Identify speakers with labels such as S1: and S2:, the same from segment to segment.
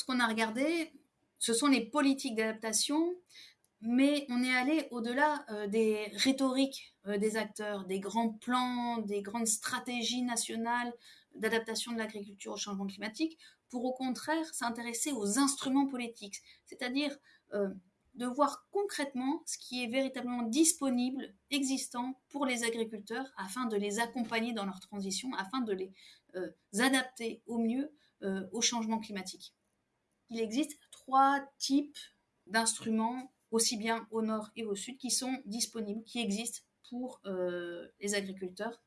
S1: ce qu'on a regardé, ce sont les politiques d'adaptation, mais on est allé au-delà euh, des rhétoriques euh, des acteurs, des grands plans, des grandes stratégies nationales d'adaptation de l'agriculture au changement climatique, pour au contraire s'intéresser aux instruments politiques, c'est-à-dire euh, de voir concrètement ce qui est véritablement disponible, existant pour les agriculteurs, afin de les accompagner dans leur transition, afin de les adapter au mieux au changement climatique. Il existe trois types d'instruments aussi bien au nord et au sud, qui sont disponibles, qui existent pour euh, les agriculteurs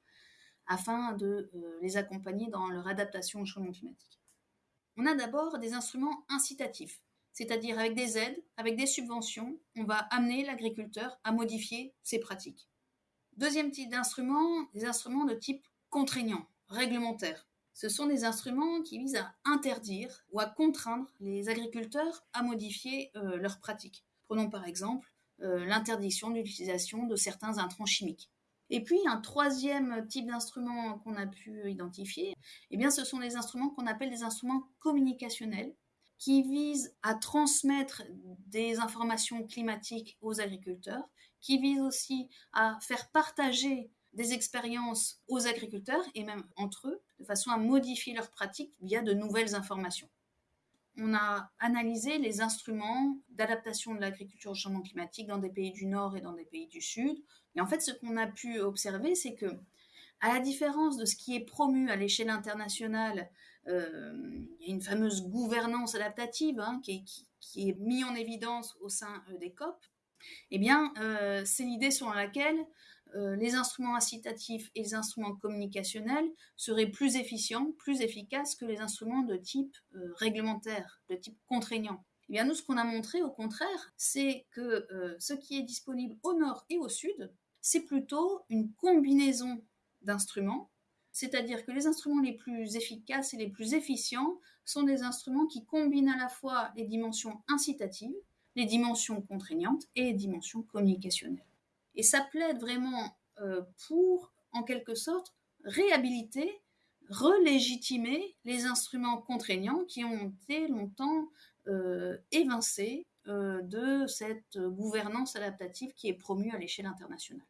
S1: afin de euh, les accompagner dans leur adaptation au changement climatique. On a d'abord des instruments incitatifs, c'est-à-dire avec des aides, avec des subventions, on va amener l'agriculteur à modifier ses pratiques. Deuxième type d'instruments, des instruments de type contraignant, réglementaire. Ce sont des instruments qui visent à interdire ou à contraindre les agriculteurs à modifier euh, leurs pratiques. Prenons par exemple euh, l'interdiction de l'utilisation de certains intrants chimiques. Et puis un troisième type d'instrument qu'on a pu identifier, eh bien ce sont les instruments qu'on appelle des instruments communicationnels qui visent à transmettre des informations climatiques aux agriculteurs, qui visent aussi à faire partager des expériences aux agriculteurs et même entre eux, de façon à modifier leurs pratiques via de nouvelles informations on a analysé les instruments d'adaptation de l'agriculture au changement climatique dans des pays du Nord et dans des pays du Sud. Et en fait, ce qu'on a pu observer, c'est que, à la différence de ce qui est promu à l'échelle internationale, euh, il y a une fameuse gouvernance adaptative hein, qui, est, qui, mise en évidence au sein euh, des COP. Eh bien, euh, c'est l'idée selon laquelle euh, les instruments incitatifs et les instruments communicationnels seraient plus efficients, plus efficaces que les instruments de type euh, réglementaire, de type contraignant. Eh bien, nous, ce qu'on a montré, au contraire, c'est que euh, ce qui est disponible au nord et au sud, c'est plutôt une combinaison d'instruments, c'est-à-dire que les instruments les plus efficaces et les plus efficients sont des instruments qui combinent à la fois les dimensions incitatives, les dimensions contraignantes et les dimensions communicationnelles. Et ça plaide vraiment euh, pour, en quelque sorte, réhabiliter, relégitimer les instruments contraignants qui ont été longtemps euh, évincés euh, de cette gouvernance adaptative qui est promue à l'échelle internationale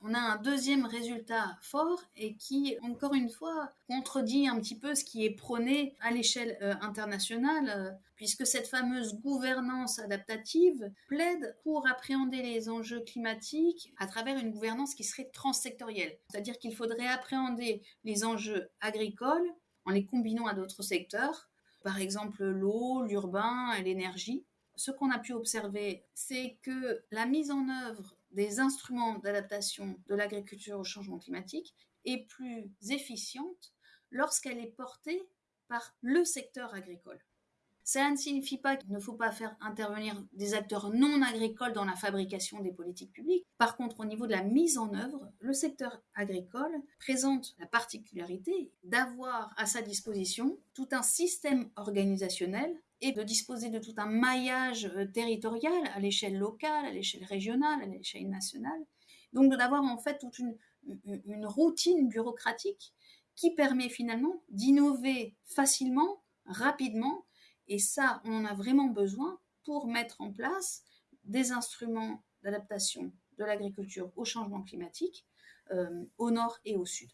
S1: on a un deuxième résultat fort et qui, encore une fois, contredit un petit peu ce qui est prôné à l'échelle euh, internationale, euh, puisque cette fameuse gouvernance adaptative plaide pour appréhender les enjeux climatiques à travers une gouvernance qui serait transsectorielle. C'est-à-dire qu'il faudrait appréhender les enjeux agricoles en les combinant à d'autres secteurs, par exemple l'eau, l'urbain, l'énergie. Ce qu'on a pu observer, c'est que la mise en œuvre des instruments d'adaptation de l'agriculture au changement climatique est plus efficiente lorsqu'elle est portée par le secteur agricole. Ça ne signifie pas qu'il ne faut pas faire intervenir des acteurs non agricoles dans la fabrication des politiques publiques. Par contre, au niveau de la mise en œuvre, le secteur agricole présente la particularité d'avoir à sa disposition tout un système organisationnel et de disposer de tout un maillage euh, territorial à l'échelle locale, à l'échelle régionale, à l'échelle nationale. Donc d'avoir en fait toute une, routine bureaucratique qui permet finalement d'innover facilement, rapidement, et ça, on en a vraiment besoin pour mettre en place des instruments d'adaptation de l'agriculture au changement climatique euh, au nord et au sud.